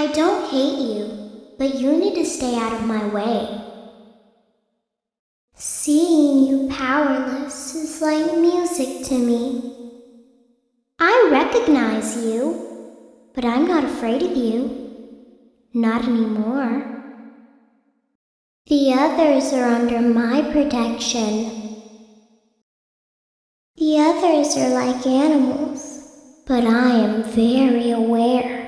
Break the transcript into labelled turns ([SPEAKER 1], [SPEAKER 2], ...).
[SPEAKER 1] I don't hate you, but you need to stay out of my way. Seeing you powerless is like music to me. I recognize you, but I'm not afraid of you. Not anymore. The others are under my protection. The others are like animals, but I am very aware.